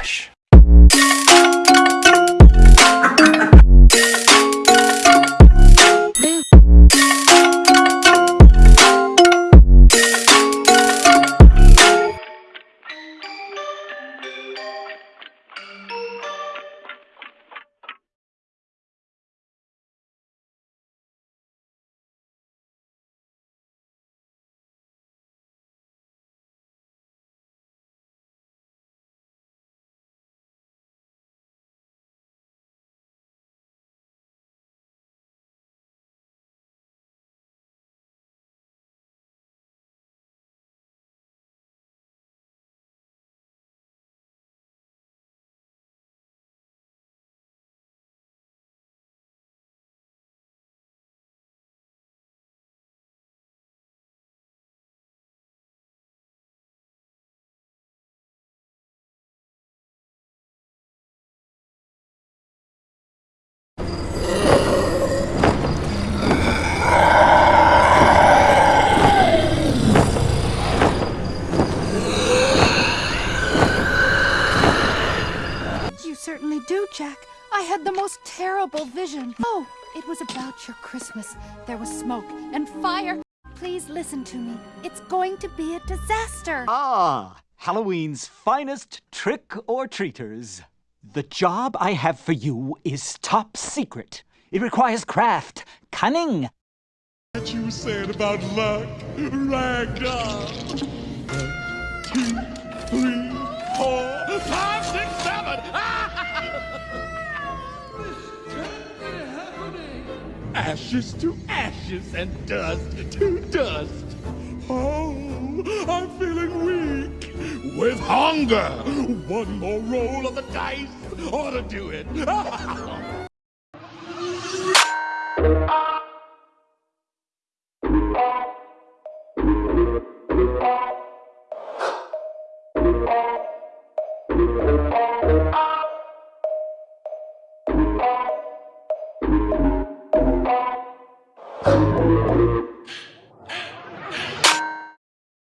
baixo. Certainly do, Jack. I had the most terrible vision. Oh, it was about your Christmas. There was smoke and fire. Please listen to me. It's going to be a disaster. Ah, Halloween's finest trick or treaters. The job I have for you is top secret. It requires craft, cunning. What you said about luck, ragdoll. Ashes to ashes and dust to dust. Oh, I'm feeling weak with hunger. One more roll of the dice ought to do it.